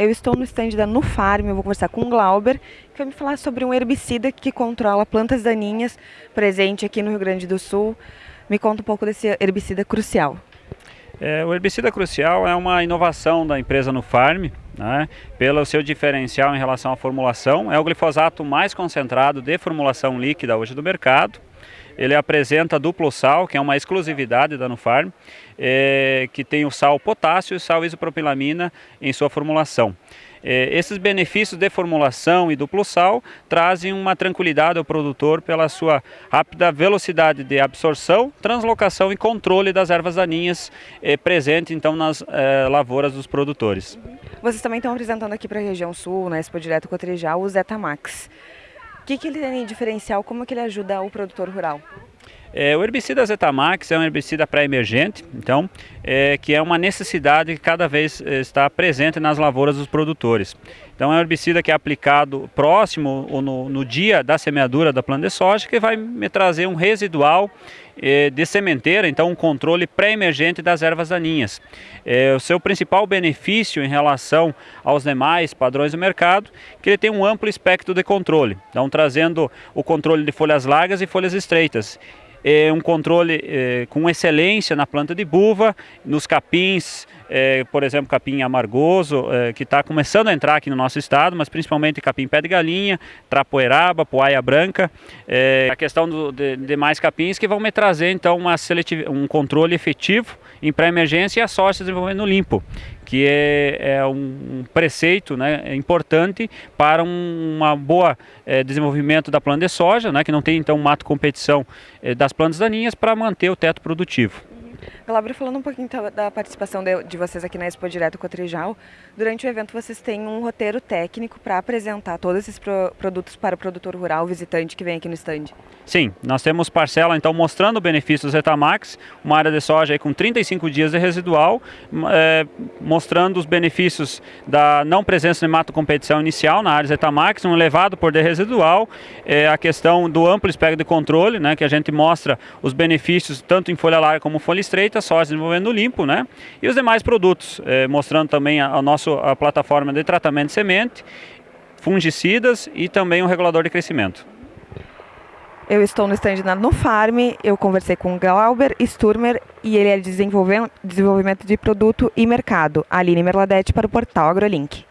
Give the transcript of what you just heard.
Eu estou no stand da Nufarm, eu vou conversar com o Glauber, que vai me falar sobre um herbicida que controla plantas daninhas, presente aqui no Rio Grande do Sul. Me conta um pouco desse herbicida crucial. É, o herbicida crucial é uma inovação da empresa Nufarm, né, pelo seu diferencial em relação à formulação. É o glifosato mais concentrado de formulação líquida hoje do mercado. Ele apresenta duplo sal, que é uma exclusividade da Nufarm, é, que tem o sal potássio e sal isopropilamina em sua formulação. É, esses benefícios de formulação e duplo sal trazem uma tranquilidade ao produtor pela sua rápida velocidade de absorção, translocação e controle das ervas daninhas é, presente então nas é, lavouras dos produtores. Vocês também estão apresentando aqui para a região sul, na Expo Direto Cotrijal, o Zetamax. O que, que ele tem de diferencial? Como que ele ajuda o produtor rural? É, o herbicida Zetamax é um herbicida pré-emergente, então, é, que é uma necessidade que cada vez é, está presente nas lavouras dos produtores. Então é um herbicida que é aplicado próximo ou no, no dia da semeadura da planta de soja, que vai me trazer um residual é, de sementeira, então um controle pré-emergente das ervas daninhas. É, o seu principal benefício em relação aos demais padrões do mercado, que ele tem um amplo espectro de controle, então trazendo o controle de folhas largas e folhas estreitas é, um controle é, com excelência na planta de buva, nos capins, é, por exemplo, capim amargoso, é, que está começando a entrar aqui no nosso estado, mas principalmente capim pé de galinha, trapoeraba, poaia branca, é, a questão do, de demais capins que vão me trazer então uma um controle efetivo em pré-emergência e a soja desenvolvendo limpo, que é, é um preceito né, importante para um uma boa é, desenvolvimento da planta de soja, né, que não tem então mato competição é, das plantas daninhas para manter o teto produtivo. Galabra, falando um pouquinho da participação de, vocês aqui na Expo Direto Cotrijal, durante o evento vocês têm um roteiro técnico para apresentar todos esses pro, produtos para o produtor rural, visitante que vem aqui no stand. Sim, nós temos parcela então mostrando o benefício do Zetamax, uma área de soja aí com 35 dias de residual, é, mostrando os benefícios da não presença de mato competição inicial na área Zetamax, um elevado poder residual, é, a questão do amplo espectro de controle, né, que a gente mostra os benefícios tanto em folha larga como folha estreita, só desenvolvendo limpo, né? E os demais produtos, eh, mostrando também a, a nossa a plataforma de tratamento de semente, fungicidas e também um regulador de crescimento. Eu estou no stand da Nufarm, eu conversei com Glauber Sturmer e ele é de desenvolvimento de produto e mercado. Aline Merladete para o portal AgroLink.